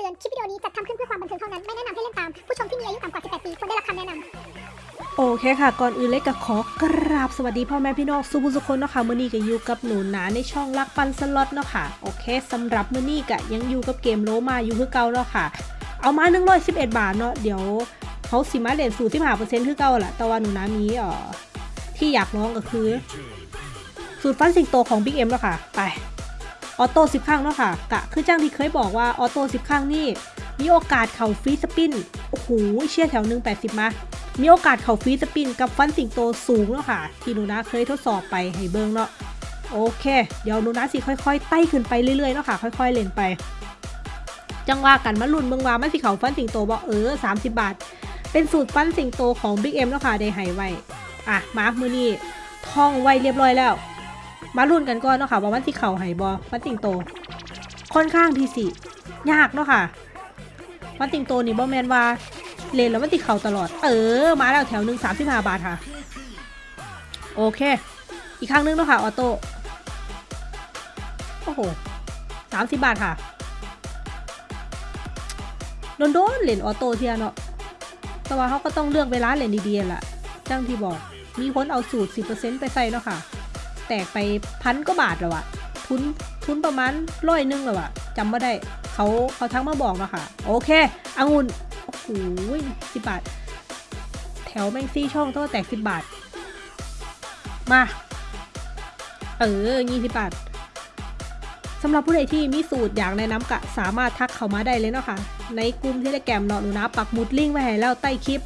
ตือน คลิปวิดีโอนี้จัดทำขึ้นเพื่อความบันเทิงเท่านั้น ไม่แนะนำให้เล่นตาม ผู้ชมที่มีอายุต่ำกว่า 18 ปีควรได้รับคำแนะนำ โอเคค่ะ ก่อนอื่นเล็กก็ขอกราบสวัสดีพ่อแม่พี่น้องสุภุสุคนเนาะค่ะมื้อนี้ก็อยู่กับหนูหนาในช่องลักปันสล็อตเนาะค่ะ โอเคสำหรับมื้อนี้ก็ยังอยู่กับเกมโลมาอยู่คือเก่าเนาะค่ะ เอามา111 บาทเนาะ เดี๋ยวเขาสิมาเล่นสูตร15%คือเก่าแหละแต่ว่าหนูหนามีเอ่อที่อยากลองก็คือ สูตรฟันสิงโตของ Big M เนาะค่ะ ไป auto 10ครั้งเนาะค่ะกะคือจ้างที่เคยบอกว่า auto 10ครั้งนี่มีโอกาสเข่า free spin โอ้โหเชี่ยแถวหนึ่ง80มามีโอกาสเข่า free spin กับฟันสิงโตสูงเนาะค่ะ ที่หนูนะเคยทดสอบไปให้เบิ่งเนาะโอเค เดี๋ยวหนูนะสิค่อยๆไต่ขึ้นไปเรื่อยๆเนาะค่ะ ค่อยๆเล่นไป จังว่ากันมาลุ้นเบิ่งว่ามันสิเข่าฟันสิงโตบอกเออ30บาท เป็นสูตรฟันสิงโตของ Big M เนาะค่ะได้ให้ไว้ อะมามือนี้ท่องไว้เรียบร้อยแล้ว มาลุ้นกันก่อนเนาะค่ะว่ามันสิเข่าให้บ่ฟันสิงโต ค่อนข้างที่สิยากเนาะค่ะฟันสิงโตนี่บ่แม่นว่าเล่นแล้วมันติเข่าตลอด เออ มาแล้วแถวหนึ่งสามสิบห้าบาทค่ะ โอเค อีกครั้งหนึ่งเนาะค่ะ auto โอ้โหสามสิบบาทค่ะโดนโดนๆเหรียญ auto เทียเนาะ แต่ว่าเขาก็ต้องเลือกเวลาเหรียญดีๆแหละจังที่บอก มีคนเอาสูตร10%ไปใส่เนาะค่ะ แตกไปพันก็บาทแล้วอะทุนทุนประมาณร้อยหนึงแล้วอะจำไม่ได้เขาเขาทักมาบอกเนาะค่ะ โอเคองุ่นโอ้โหสิบบาท แถวแมงซี่ช่องตัวแตกสิบบาท มา เออยี่สิบบาทสำหรับผู้ใดที่มีสูตรอยากแนะนำกะสามารถทักเข้ามาได้เลยเนาะค่ะ ในกลุ่มเทเลแกรมเนาะหนูนะปักหมุดลิงก์ไว้ให้แล้วใต้คลิป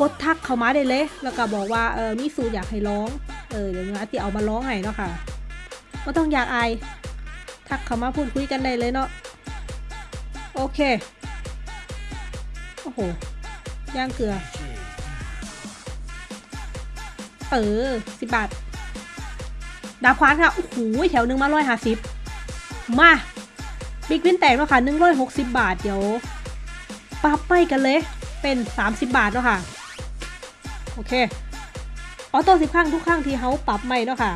กดทักเข้ามาได้เลย แล้วก็บอกว่าเออมีสูตรอยากให้ร้อง เออเดี๋ยวนะที่เอามาร้องให้เนาะค่ะไม่ต้องอยากอายทักเขามาพูดคุยกันได้เลยเนาะโอเคโอ้โหย่างเกลือเออสิบบาทดาควานค่ะโอ้โหแถวหนึ่งมาร้อยห้าสิบมาบิ๊กวินแตกแล้วค่ะหนึ่งร้อยหกสิบบาทเดี๋ยวปรับไปกันเลยเป็นสามสิบบาทแล้วค่ะ โอเค ออโต้สิบครั้งทุกครั้งที่เขาปรับใหม่เนาะค่ะ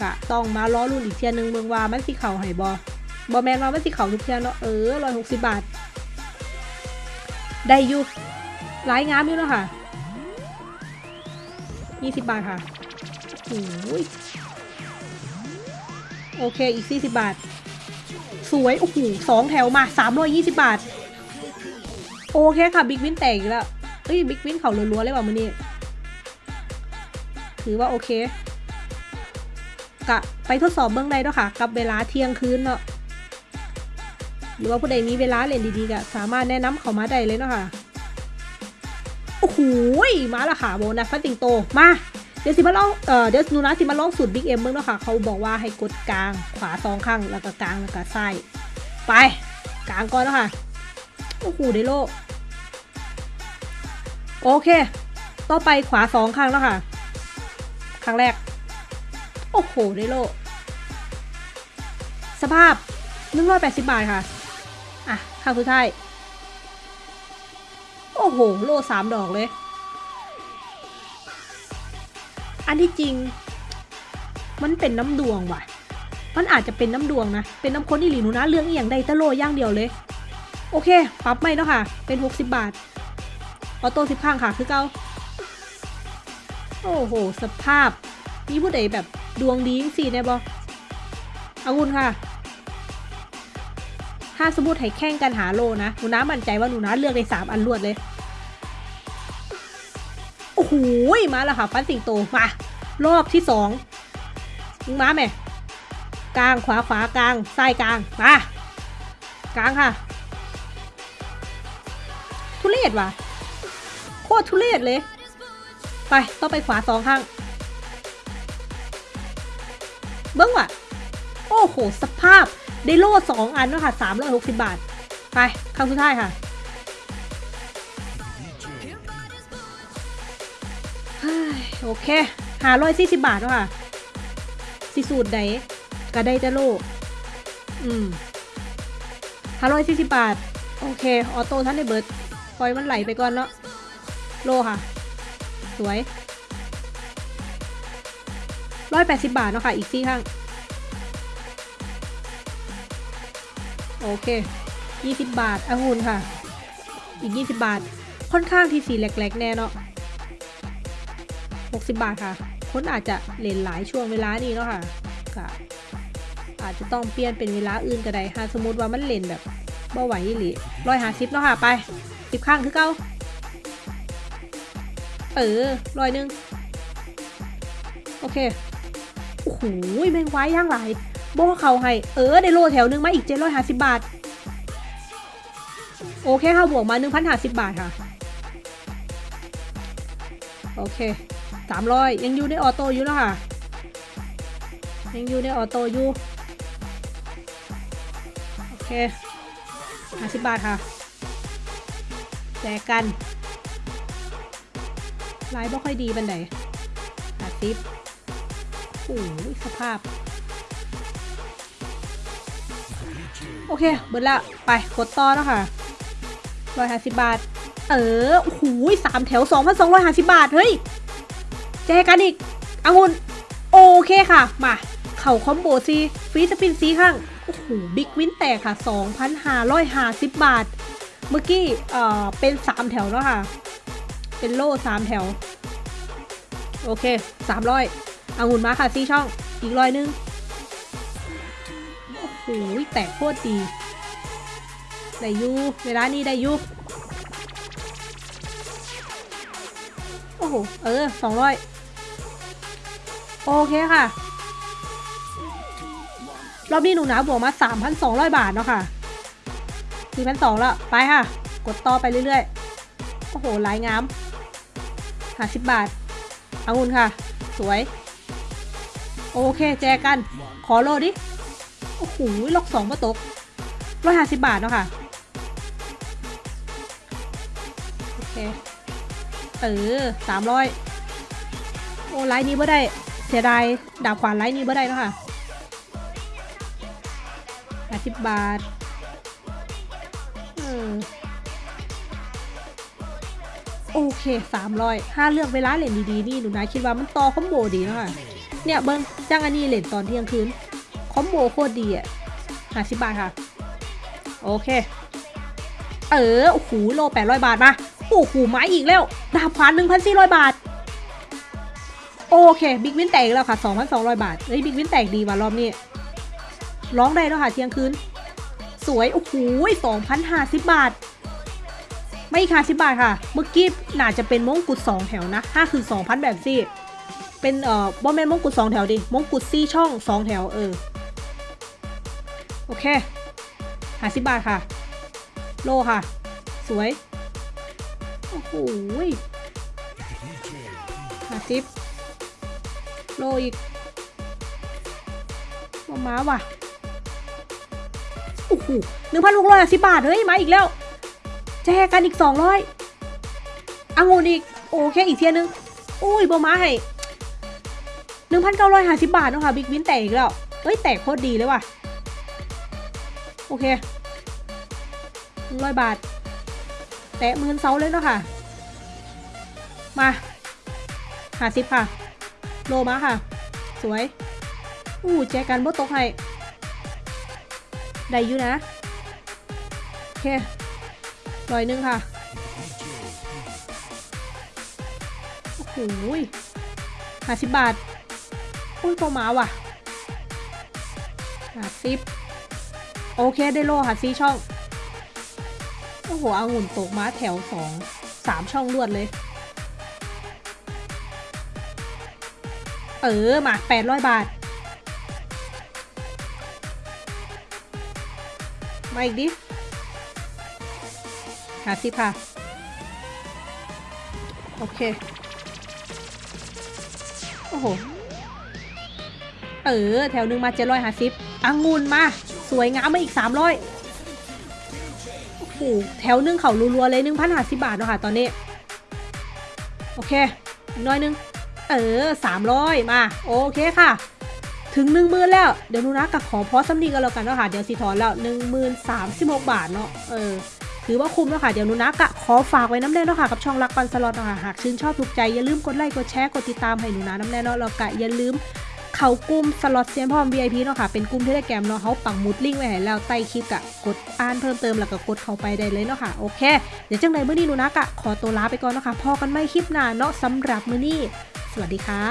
กะต้องมาล้อรุ่นอีกเทียหนึงเมืองว่ามันสิเข่าไห้บอบอแมนว่ามันสิเข่าทุกเทียเนาะเออร้อยหกสิบบาท ได้อยู่หลายงามอยู่เนาะค่ะยี่สิบบาทค่ะโอ้ยโอเคอีกสี่สิบบาท สวยโอ้โหสองแถวมาสามร้อยยี่สิบบาท โอเคค่ะบิ๊กวินแตกแล้วเอ้ยบิ๊กวินเขารัวๆเลยว่ะมือนี้ ถือว่าโอเคกะไปทดสอบเบื้องในเนาะค่ะ กับเวลาเที่ยงคืนเนาะหรือว่าผู้ใดมีเวลาเล่นดีๆก็สามารถแนะนำเขามาได้เลยเนาะค่ะโอ้โหมาละค่ะโบนัสฟันสิงโตมาเดี๋ยวสิมาลองเอ่อเดี๋ยวหนูนะสิมาลองสูตร Big M เบิ่งเนาะค่ะ เขาบอกว่าให้กดกลางขวาสองข้างแล้วก็กลางแล้วก็ซ้ายไปกลางก่อนเนาะค่ะโอ้โหได้โล่โอเค ต่อไปขวาสองข้างแล้วค่ะ ครั้งแรก โอ้โหได้โล่สภาพ180 บาทค่ะ อะครั้งสุดท้าย โอ้โห โลสามดอกเลย อันที่จริง มันเป็นน้ำดวงว่ะ มันอาจจะเป็นน้ำดวงนะ เป็นน้ำค้นอีหลีหนูนะ เรื่องอหย่างใดตะโลย่างเดียวเลย โอเค ปรับไม่แล้วค่ะ เป็น 60 บาท ออโต้สิบข้างค่ะ คือเก้า โอ้โห สภาพ มีผู้ใดแบบดวงดีสิเนี่ยบออาวุธค่ะ ถ้าสมมติให้แข่งกันหาโลนะหนูน้ามั่นใจว่าหนูน้าเลือกได้สามอันรวดเลย โอ้โห มาแล้วค่ะ ฟันสิงโต มา รอบที่สองมึงมาไหมกลางขวาขวากลางซ้ายกลาง มากลางค่ะ ทุเรศว่ะ โคตรทุเรศเลย ไป ต้องไปขวาสองข้าง เบิ้งว่ะ โอ้โห สภาพ ได้โล่สองอันแล้วค่ะสามร้อยหกสิบบาท ไปครั้งสุดท้ายค่ะโอเคหาร้อยสี่สิบบาทแล้วค่ะสิสูตรใดก็ได้แต่โล่อืมหาร้อยสี่สิบบาท โอเค ออโต้ท่านได้เบิร์ดปล่อยมันไหลไปก่อนเนาะโลค่ะ สวยร้อยแปดสิบบาทเนาะค่ะ อีกซี่ข้าง โอเค20บาทองุ่นค่ะ อีก20บาท ค่อนข้างที่สีแหลกๆ แน่เนาะ60บาทค่ะ คนอาจจะเล่นหลายช่วงเวลานี้เนาะค่ะก็อาจจะต้องเปลี่ยนเป็นเวลาอื่นก็ได้ค่ะสมมติว่ามันเล่นแบบบ่ไหวอีหลีร้อยหาสิบเนาะค่ะ ไปสิบข้างคือเก้า เออร้อยหนึ่งโอเค โอ้โหแมงไว้ย่างหลายโบเขาให้ เออ ได้โลแถวหนึงมาอีกเจ็ดร้อยห้าสิบบาท โอเคค่ะบวกมาหนึ่งพันห้าสิบบาทค่ะ โอเคสามร้อยยังอยู่ในออโต้อยู่เนาะค่ะ ยังอยู่ในออโต้อยู่ โอเคห้าสิบบาทค่ะแจกกัน ไลน์บ่ค่อยดีบันไดห้าสิบโอ้ยสภาพ โอเคเบิดละ ไปกดต่อแล้วค่ะร้อยห้าสิบบาท เออโอ้โหสามแถวสองพันสองร้อยห้าสิบบาท เฮ้ยแจกกันอีกองุ่นโอเคค่ะ มา เข่า combo ซี่ free spin ซี่ข้าง โอ้โห big win แตกค่ะ 2,550 บาท เมื่อกี้ เอ่อ เป็น 3 แถวแล้วค่ะ เป็นโล่3แถว โอเค300องุ่นมาค่ะซี่ช่อง อีกร้อยนึง โอ้โหแตกโคตรดี ได้อยู่เวลานี้ได้อยู่โอ้โห เออสองร้อยโอเคค่ะ รอบนี้หนูหนาบวกมา 3,200 บาทเนาะค่ะ4,200แล้ว ไปค่ะ กดต่อไปเรื่อยๆ โอ้โหลายงาม หาสิบบาทเอางุนค่ะ สวย โอเคแจกัน ขอโลดิ โอ้โหล็อกสองมาตกร้อยห้าสิบบาทเนาะค่ะ โอเค เออสามร้อยโอ้ไลน์นี้บ่ได้ เสียดายดาบขวานไลน์นี้บ่ได้เนาะค่ะห้าสิบบาทอืม โอเคสามร้อยถ้าเลือกเวลาเล่นดีๆนี่หนูนายคิดว่ามันต่อ combo ดีเนาะค่ะเนี่ยเบิ่งจ้างอันนี้เล่นตอนเที่ยงคืน combo โคตรดีอะห้าสิบบาทค่ะ โอเค เออโอ้โหโล่แปดร้อยบาทมาโอ้โหไม้อีกแล้วดาบขวานหนึ่งพันสี่ร้อยบาท โอเค big win แตกอีกแล้วค่ะสองพันสองร้อยบาทเฮ้ย big win แตกดีว่ะรอบนี้ร้องได้แล้วค่ะเที่ยงคืน สวยโอ้โหสองพันห้าสิบบาท ไม่ค่ะสิบบาทค่ะ เมื่อกี้น่าจะเป็นมงกุฎสองแถวนะห้าคือสองพันแบบซี่เป็นเอ่อบ่แม่นมงกุฎสองแถวดิมงกุฎซี่ช่องสองแถวเออโอเคหาสิบบาทค่ะ โลค่ะ สวย โอ้โหหาสิบโลอีกมาม้าว่ะโอ้โหหนึ่งพันหกร้อยสิบบาท เฮ้ย มาอีกแล้ว จกันอีกสองร้อยอังุนอีก โอเคอีกเทียนึง อุ้ยบอมาให้หนึ่งพันเก้าร้อยห้าสิบบาทเนาะค่ะ บิ๊กวินแตกอีกแล้ว เอ้ย แตกโคตรดีเลยว่ะ โอเคร้อยบาท แตะหมื่นเซาเลยเนาะค่ะ มาห้าสิบค่ะ โลมาค่ะ สวย อู้แจกันบ่ตกให้ ได้อยู่นะ โอเค ร้อยหนึ่งค่ะ โอ้โหห้าสิบบาท อุ้ยพอมาว่ะห้าสิบโอเคได้โล่ค่ะซีช่อง โอ้โหเอางุ่นตกมาแถวสองสามช่องรวดเลย เออมาแปดร้อยบาท มาอีกดิาสิบค่ะโอเค โอ้โห เออ แถวหนึ่งมาเจ็ดร้อยห้าสิบองุ่นมา สวยงามมาอีกสามร้อยโอ้โห แถวหนึ่งเขารัวๆเลยหนึ่งพันห้าสิบบาทเนาะค่ะตอนนี้ โอเคอีกน้อยนึง เออสามร้อยมา โอเคค่ะ ถึงหนึ่งหมื่นแล้ว เดี๋ยวนูนะกับขอพอสำนีกันแล้วกันเนาะค่ะ เดี๋ยวสิถอนแล้วหนึ่งหมื่นสามสิบหกบาทเนาะ เออ ถือว่าคุ้มแล้วค่ะ เดี๋ยวนูนะกะขอฝากไว้น้ำแน่เนาะค่ะ กับช่องรักปันสล็อตเนาะค่ะ หากชื่นชอบถูกใจอย่าลืมกดไลค์ กดแชร์ กดติดตามให้หนูนะน้ำแน่เนาะแล้วกะอย่าลืมเขากลุ่มสล็อตเซียนพร้อม VIP เนาะค่ะ เป็นกลุ่มเทเลแกรมเนาะเขาปังมุดลิงก์ไว้ให้แล้วใต้คลิปกะกดอ่านเพิ่มเติมแล้วก็กดเข้าไปได้เลยเนาะค่ะ โอเค เดี๋ยวจังใดมื้อนี้หนูนักอะขอตัวลาไปก่อนเนาะค่ะ พอกันไม่คลิปหน้าเนาะสำหรับมื้อนี้ สวัสดีค่ะ